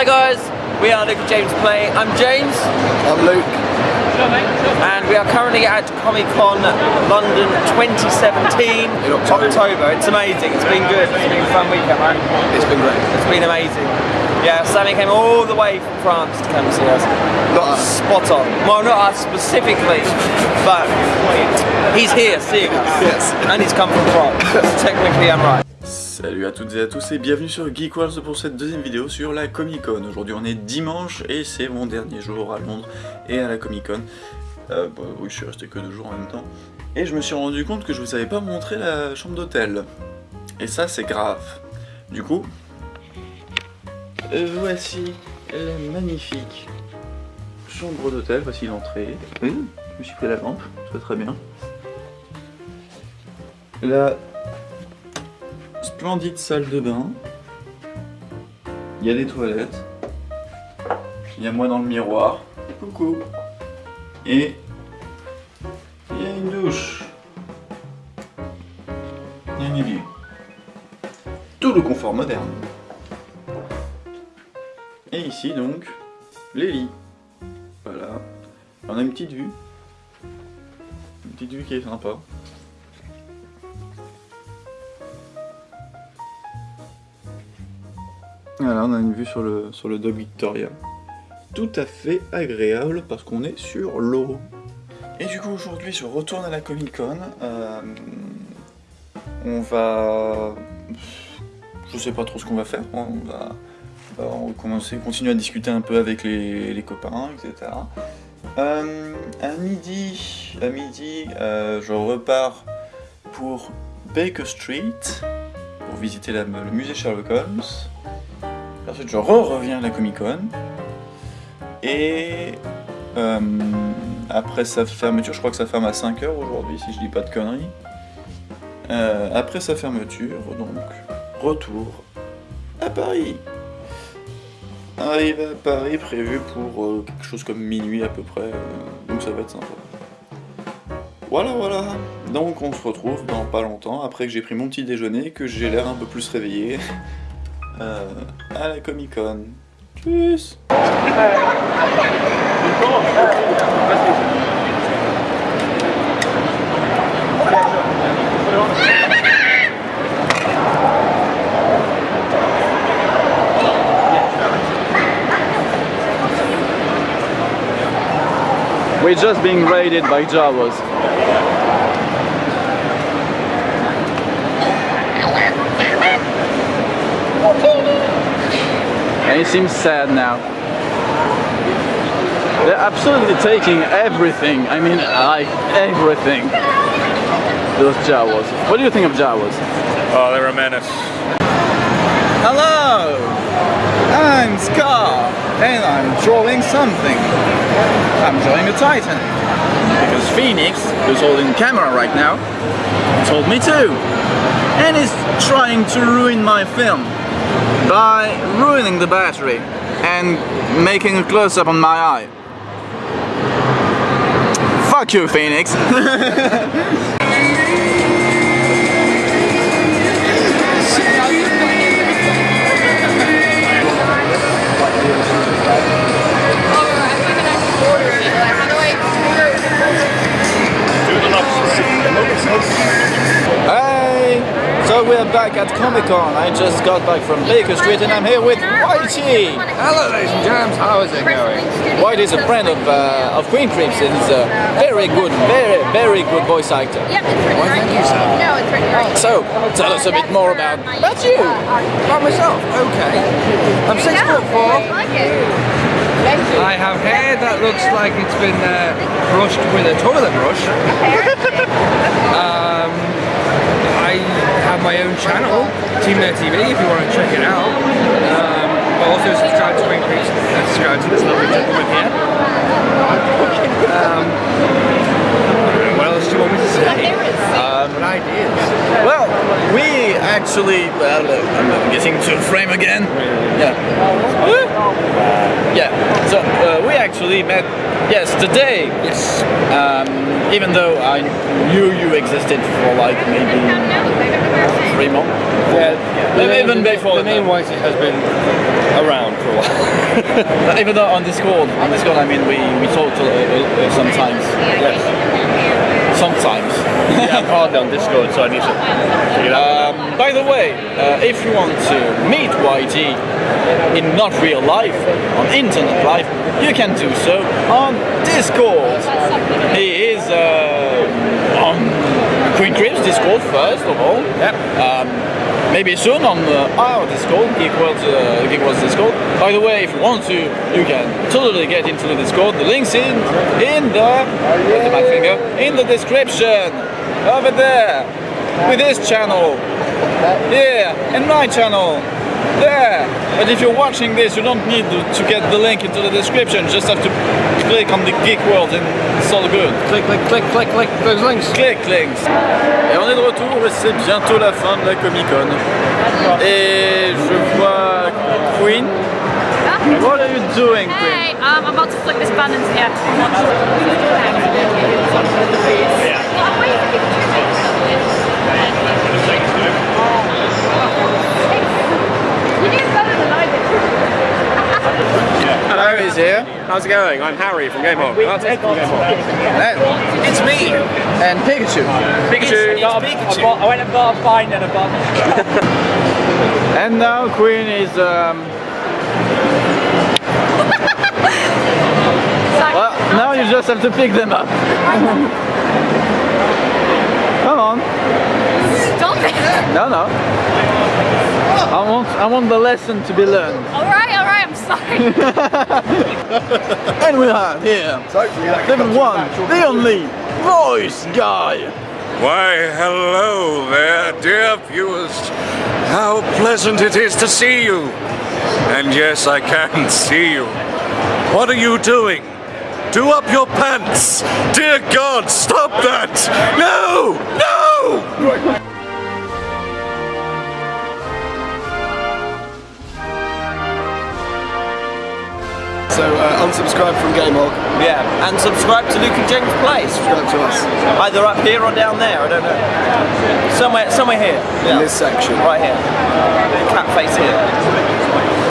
Hi guys, we are Luke and James Play. I'm James. I'm Luke. And we are currently at Comic Con London 2017 In October. It's amazing. It's been good. It's been a fun weekend, man. It's been great. It's been amazing. Yeah, Sammy came all the way from France to come see us. Not us. Spot on. Well, not us specifically, but he's here seeing us. Yes. And he's come from France. Technically, I'm right. Salut à toutes et à tous et bienvenue sur Geek World pour cette deuxième vidéo sur la Comic Con. Aujourd'hui on est dimanche et c'est mon dernier jour à Londres et à la Comic Con. Euh, bah, oui je suis resté que deux jours en même temps. Et je me suis rendu compte que je vous avais pas montré la chambre d'hôtel. Et ça c'est grave. Du coup, euh, voici la magnifique chambre d'hôtel. Voici l'entrée. Oui, je me suis pris la lampe, ça très bien. La splendide salle de bain. Il y a des toilettes. Il y a moi dans le miroir. Coucou. Et il y a une douche. Il y a un évier. Tout le confort moderne. Et ici donc, les lits. Voilà. On a une petite vue. Une petite vue qui est sympa. Voilà, on a une vue sur le, sur le Dog Victoria. Tout à fait agréable parce qu'on est sur l'eau. Et du coup, aujourd'hui, je retourne à la Comic Con. Euh, on va. Je sais pas trop ce qu'on va faire. On va, on va continuer à discuter un peu avec les, les copains, etc. Euh, à midi, à midi euh, je repars pour Baker Street pour visiter le musée Sherlock Holmes. Je re-reviens à la Comic Con. Et euh, après sa fermeture, je crois que ça ferme à 5h aujourd'hui, si je dis pas de conneries. Euh, après sa fermeture, donc, retour à Paris. Arrive à Paris prévu pour euh, quelque chose comme minuit à peu près, donc ça va être sympa. Voilà, voilà. Donc on se retrouve dans pas longtemps, après que j'ai pris mon petit déjeuner, que j'ai l'air un peu plus réveillé. Euh, à la Comic Con. Tchuss We're just being raided by Jawas. And he seems sad now. They're absolutely taking everything. I mean, like everything. Those Jawas. What do you think of Jawas? Oh, they're a menace. Hello! I'm Scar, and I'm drawing something. I'm drawing a Titan. Because Phoenix, who's holding camera right now, told me to. And is trying to ruin my film by ruining the battery and making a close-up on my eye. Fuck you, Phoenix! So we're back at Comic Con. I just got back from Baker Street and I'm here with Whitey! Hello, ladies and gents. How is it going? Whitey is a friend of, uh, of Queen Crimson. He's a very good, very, very good voice actor. Yep, it's written Why, right thank you, sir. No, it's written right So, tell us a bit more about, about you. About myself. Okay. I'm six foot four. I like it. Thank you. I have hair that looks like it's been uh, brushed with a toilet brush. I have my own channel, Team Nerd TV, if you want to check it out. Um, but also subscribe to Wing Creeps and subscribe to this lovely gentleman here. Um, I don't know, what else do you want me to say? Um, ideas? Well, we actually, well, I'm getting to frame again. Yeah. Yeah. So uh, we actually met yesterday. Yes. Um, even though I knew you existed for like maybe Raymond. Yeah, the Even name, before the name Whitey has been around for a while. Even though on Discord, on Discord, I mean, we, we talk to, uh, uh, sometimes. Sometimes. yeah, I'm hardly on Discord, so I need to figure it out. Um, by the way, uh, if you want to meet YG in not real life, on internet life, you can do so on Discord. He is uh, on Queen Crips Discord first of all. Yep. Um, maybe soon on uh, our Discord, Geek World, uh, Geek Discord. By the way, if you want to, you can totally get into the Discord. The link's in in the my finger in the description over there with this channel. Yeah, and my channel. There. But if you're watching this, you don't need to, to get the link into the description. You just have to click on the Geek World and it's all good. click, click, click, click, click those links. Click links. Et on est de retour et c'est bientôt la fin de la Comic Con. Et je vois Queen. What are you doing, Queen? Hey, um, I'm about to flick this button into yeah. Hello, is here. How's it going? I'm Harry from Gamehawk. That's Ed from Gamehawk. It's me! And Pikachu. Pikachu. It's Pikachu. I went and got a bind and a bun. And now Queen is um Well, now you just have to pick them up. Come on. Stop it! No, no. I want, I want the lesson to be learned. Alright, alright, I'm sorry. And we have here the one, the only voice guy. Why, hello there, dear viewers. How pleasant it is to see you. And yes, I can see you. What are you doing? Do up your pants! Dear God, stop that! No! No! So uh, unsubscribe from Gamehawk. Yeah, and subscribe to Luke and James Play. Subscribe to us Either up here or down there, I don't know. Somewhere, somewhere here. in Yeah, this section. right here. Cat face here.